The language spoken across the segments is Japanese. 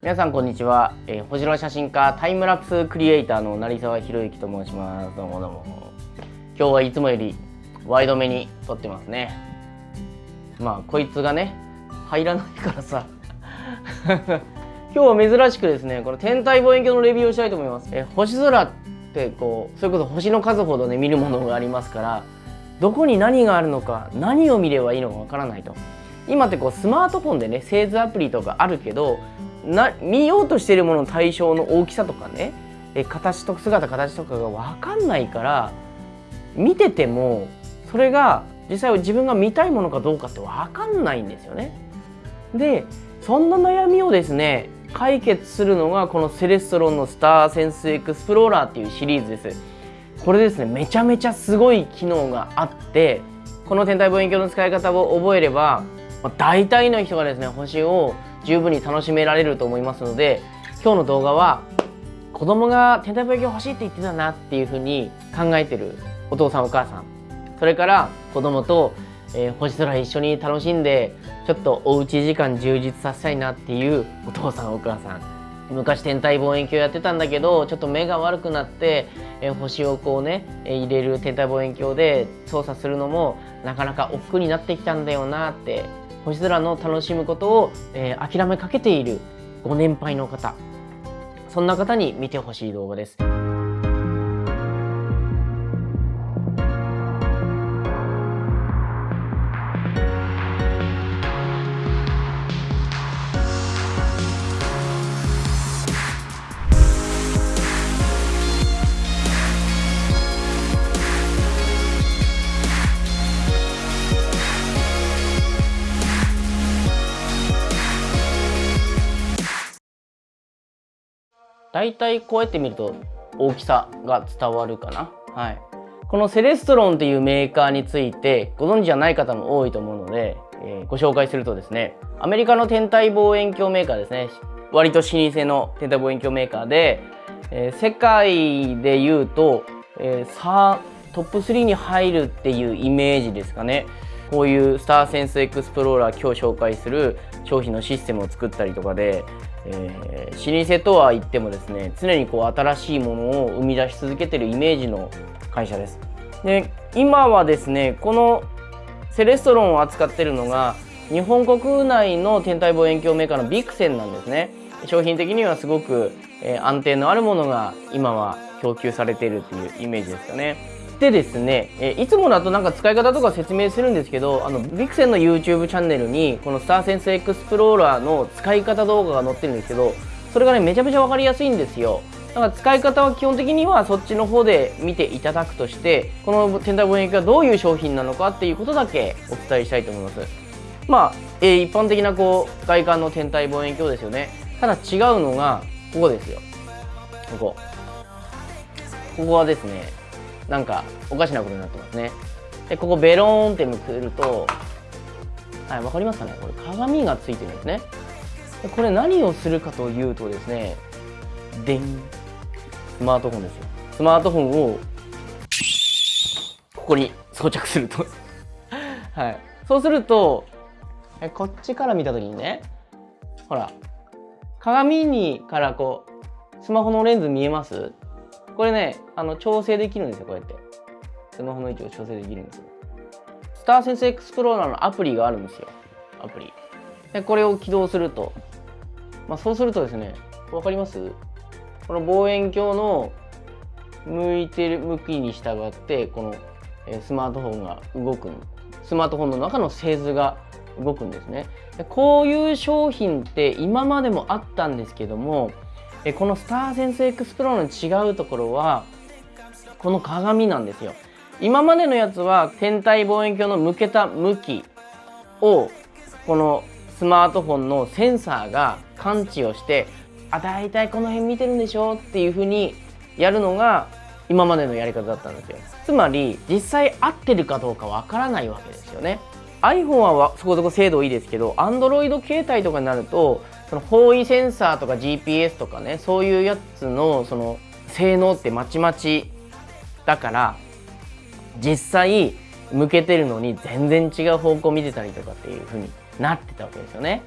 皆さんこんにちは、えー、星空写真家タイムラプスクリエイターの成沢宏之と申します。どうもどうも。今日はいつもよりワイドめに撮ってますね。まあこいつがね入らないからさ。今日は珍しくですねこの天体望遠鏡のレビューをしたいと思います、えー、星空ってこうそれこそ星の数ほどね見るものがありますからどこに何があるのか何を見ればいいのかわからないと。今ってこうスマートフォンでね製図アプリとかあるけどな見ようとしているものの対象の大きさとかねえ形と姿形とかが分かんないから見ててもそれが実際自分が見たいものかどうかって分かんないんですよね。でそんな悩みをですね解決するのがこのセレストロンのスターセンスエクスプローラーっていうシリーズです。これですねめちゃめちゃすごい機能があってこの天体望遠鏡の使い方を覚えれば、大体の人がですね星を十分に楽しめられると思いますので今日の動画は子供が天体望遠鏡欲しいって言ってたなっていうふうに考えてるお父さんお母さん。それから子供と、えー、星空一緒に楽しんでちょっとおうち時間充実させたいなっていうお父さんお母さん。昔天体望遠鏡やってたんだけどちょっと目が悪くなって、えー、星をこうね、えー、入れる天体望遠鏡で操作するのもなかなか億劫になってきたんだよなって星空の楽しむことを、えー、諦めかけているご年配の方そんな方に見てほしい動画です。大体こうやって見ると大きさが伝わるかな。はい。このセレストロンっていうメーカーについてご存知じゃない方も多いと思うので、えー、ご紹介するとですね、アメリカの天体望遠鏡メーカーですね。割と老舗の天体望遠鏡メーカーで、えー、世界で言うと、えー、トップ3に入るっていうイメージですかね。こういうスターセンスエクスプローラー今日紹介する商品のシステムを作ったりとかで、えー、老舗とは言ってもですね常にこう新しいものを生み出し続けてるイメージの会社です。で今はですねこのセレストロンを扱ってるのが日本国内の天体望遠鏡メーカーのビクセンなんですね。商品的にはすごく、えー、安定のあるものが今は供給されているっていうイメージですかね。でですね、えいつもだとなんか使い方とか説明するんですけど、あの、ビクセンの YouTube チャンネルに、このスターセンスエクスプローラーの使い方動画が載ってるんですけど、それがね、めちゃめちゃわかりやすいんですよ。だから使い方は基本的にはそっちの方で見ていただくとして、この天体望遠鏡がどういう商品なのかっていうことだけお伝えしたいと思います。まあ、えー、一般的なこう、外観の天体望遠鏡ですよね。ただ違うのが、ここですよ。ここ。ここはですね、なんかおかしなことになってますね。でここベローンってめくるとはい分かりますかね？これ鏡がついてるんですね。でこれ何をするかというとですねでんスマートフォンですよ。スマートフォンをここに装着すると。はい。そうするとえこっちから見た時にねほら鏡にからこうスマホのレンズ見えます？これね、あの調整できるんですよ、こうやって。スマホの位置を調整できるんですよ。スターセンスエクスプローラーのアプリがあるんですよ。アプリ。で、これを起動すると。まあ、そうするとですね、わかります？この望遠鏡の向いてる向きに従って、このスマートフォンが動くスマートフォンの中の製図が動くんですね。でこういう商品って今までもあったんですけども、えこのスターセンスエクスプロの違うところはこの鏡なんですよ。今までのやつは天体望遠鏡の向けた向きをこのスマートフォンのセンサーが感知をしてあ大体この辺見てるんでしょ？っていうふうにやるのが今までのやり方だったんですよ。つまり実際合ってるかどうかわからないわけですよね。iPhone はそこそこ精度いいですけど Android 携帯とかになるとその方位センサーとか GPS とかねそういうやつのその性能ってまちまちだから実際向けてるのに全然違う方向見てたりとかっていう風になってたわけですよね。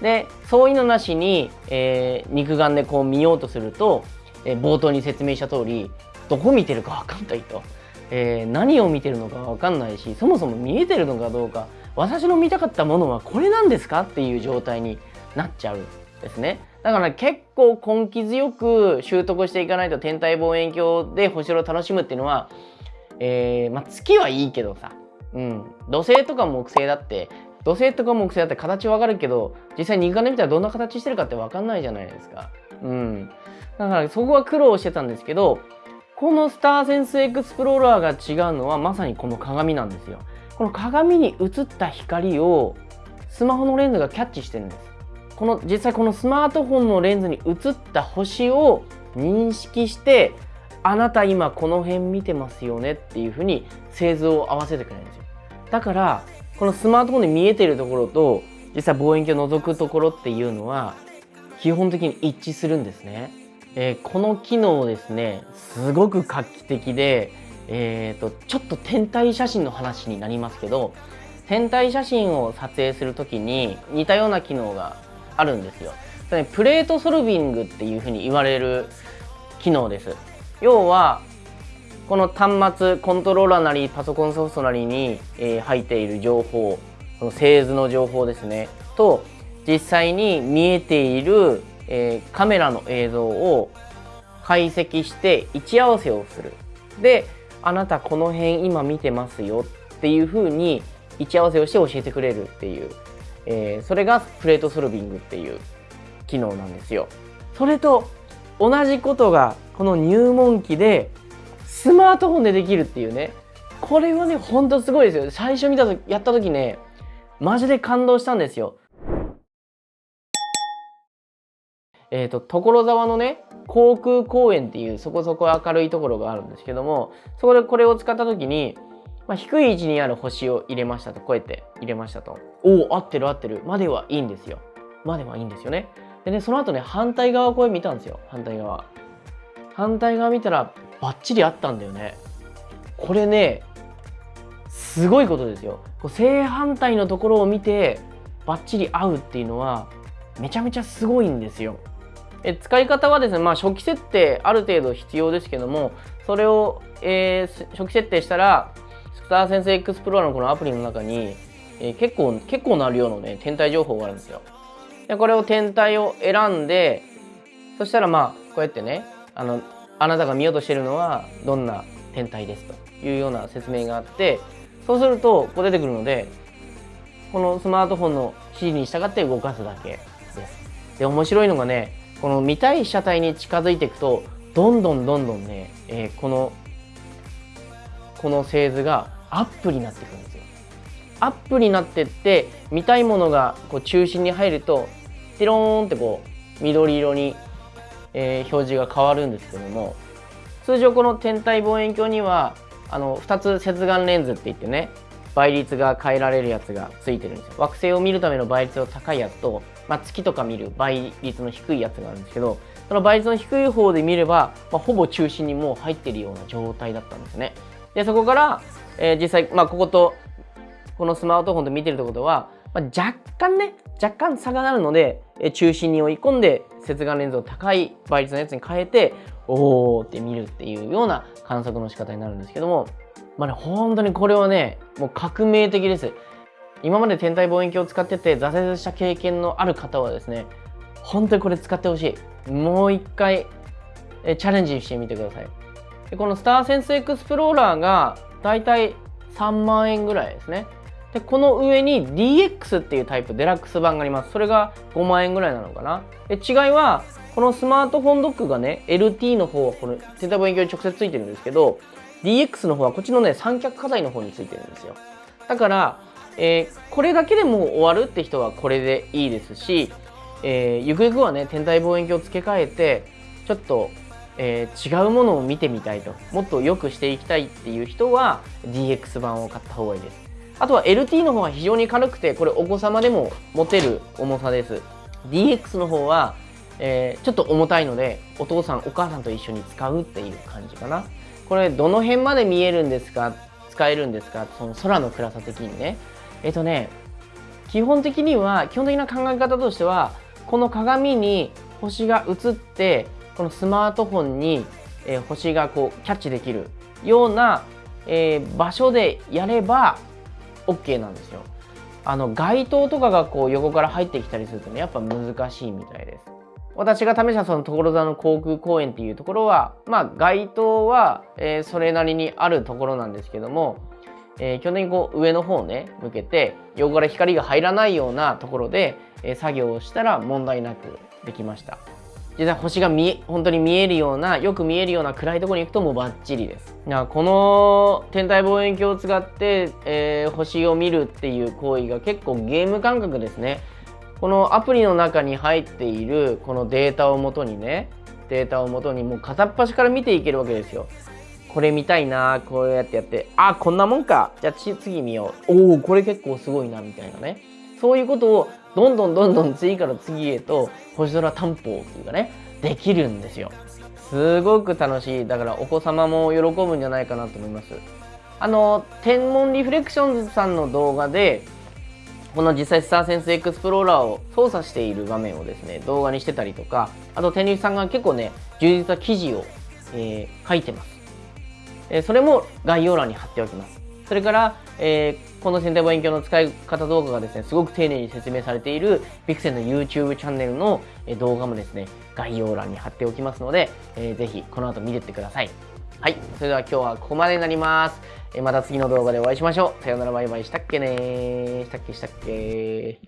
でそういうのなしに、えー、肉眼でこう見ようとすると、えー、冒頭に説明した通りどこ見てるか分かんないと、えー、何を見てるのか分かんないしそもそも見えてるのかどうか私の見たかったものはこれなんですかっていう状態になっちゃうんですねだから結構根気強く習得していかないと天体望遠鏡で星を楽しむっていうのは、えー、まあ、月はいいけどさ、うん、土星とか木星だって土星とか木星だって形わかるけど実際肉眼で見たらどんな形してるかって分かんないじゃないですか。うん、だからそこは苦労してたんですけどこのスターセンスエクスプローラーが違うのはまさにこの鏡なんですよ。この鏡に映った光をスマホのレンズがキャッチしてるんです。この実際このスマートフォンのレンズに映った星を認識してあなた今この辺見てますよねっていうふうに製図を合わせてくれるんですよ。だからこのスマートフォンで見えてるところと実際望遠鏡を覗くところっていうのは基本的に一致するんですね。えー、この機能ですねすごく画期的で、えーと、ちょっと天体写真の話になりますけど天体写真を撮影する時に似たような機能があるんですよ。プレートソルビングっていうふうに言われる機能です。要はこの端末コントローラーなりパソコンソフトなりに、えー、入っている情報この製図の情報ですねと実際に見えている、え、カメラの映像を解析して位置合わせをするであなたこの辺今見てますよっていうふうに位置合わせをして教えてくれるっていう、えー、それがプレートソルビングっていう機能なんですよ。それと同じことがこの入門機でスマートフォンでできるっていうね。これはねほんとすごいですよ。最初見た時やった時ねマジで感動したんですよ。えっ、ー、と所沢のね航空公園っていうそこそこ明るいところがあるんですけどもそこでこれを使った時に、まあ、低い位置にある星を入れましたとこうやって入れましたと。おお。合ってる合ってる。まではいいんですよ。まではいいんですよね。でねその後ね反対側これ見たんですよ。反対側。反対側見たらバッチリあったんだよね。これねすごいことですよ。正反対のところを見てバッチリ合うっていうのはめちゃめちゃすごいんですよ。え使い方はですね、まあ、初期設定ある程度必要ですけどもそれを、えー、初期設定したらスターセンスエクスプローラーのこのアプリの中に、えー、結構結構な量のね天体情報があるんですよでこれを天体を選んでそしたらまあこうやってねあのあなたが見ようとしてるのはどんな天体ですというような説明があってそうするとこう出てくるのでこのスマートフォンの指示に従って動かすだけです。で面白いのがねこの見たい被写体に近づいていくとどんどんどんどんね、えー、このこの製図がアップになっていくんですよ。アップになってって見たいものがこう中心に入るとテローンってこう緑色にえー、表示が変わるんですけども通常この天体望遠鏡にはあの2つ接眼レンズって言ってね倍率が変えられるやつがついてるんですよ惑星を見るための倍率の高いやつと、まあ、月とか見る倍率の低いやつがあるんですけどその倍率の低い方で見れば、まあ、ほぼ中心にもう入ってるような状態だったんですねでそこから、えー、実際、まあ、こことこのスマートフォンで見てるってことは、まあ、若干ね若干差がなるのでえ中心に追い込んで接眼レンズを高い倍率のやつに変えておーって見るっていうような観測の仕方になるんですけどもまあね本当にこれはねもう革命的です。今まで天体望遠鏡を使ってて挫折した経験のある方はですね本当にこれ使ってほしい。もう一回えチャレンジしてみてください。でこのスターセンスエクスプローラーがだいたい3万円ぐらいですね。でこの上に DX っていうタイプデラックス版があります。それが5万円ぐらいなのかな。で違いはこのスマートフォンドックがね LT の方はこの天体望遠鏡に直接ついてるんですけど DX の方はこっちのね三脚火災の方についてるんですよ。だから、えー、これだけでもう終わるって人はこれでいいですし、えー、ゆくゆくはね天体望遠鏡を付け替えてちょっとえー、違うものを見てみたいともっと良くしていきたいっていう人は DX 版を買った方がいいですあとは LT の方は非常に軽くて、これお子様でも持てる重さです。DX の方は、えー、ちょっと重たいので、お父さん、お母さんと一緒に使うっていう感じかな。これ、どの辺まで見えるんですか？使えるんですか？その空の暗さ的にね。えっ、ー、とね、基本的には基本的な考え方としてはこの鏡に星が映ってこのスマートフォンに、えー、星がこうキャッチできるような、えー、場所でやれば OK なんですよ。あの街灯とかがこう横から入ってきたりするとねやっぱ難しいみたいです。私が試したその所沢の航空公園っていうところはまあ街灯は、えー、それなりにあるところなんですけども、えー、基本的にこう上の方をね向けて横から光が入らないようなところで、えー、作業をしたら問題なくできました。実際星が見本当に見えるようなよく見えるような暗いところに行くともうバッチリです。この天体望遠鏡を使って、えー、星を見るっていう行為が結構ゲーム感覚ですね。このアプリの中に入っているこのデータをもとにねデータをもとにもう片っ端から見ていけるわけですよ。これ見たいなこうやってやって。あこんなもんか。じゃあ次見よう。おおこれ結構すごいなみたいなね。そういうことをどんどんどんどん次から次へと星空担保っていうかねできるんですよ。すごく楽しい。だからお子様も喜ぶんじゃないかなと思います。あの天文リフレクションズさんの動画でこの実際スターセンスエクスプローラーを操作している場面をですね動画にしてたりとかあと天竜さんが結構ね充実な記事を、えー、書いてます、え、それも概要欄に貼っておきますそれから、えー、この先体望遠鏡の使い方動画がですね、すごく丁寧に説明されているピクセルの YouTube チャンネルの動画もですね、概要欄に貼っておきますので、えー、ぜひこの後見てってください。はい。それでは今日はここまでになります。えー、また次の動画でお会いしましょう。さようならバイバイしたっけねしたっけしたっけ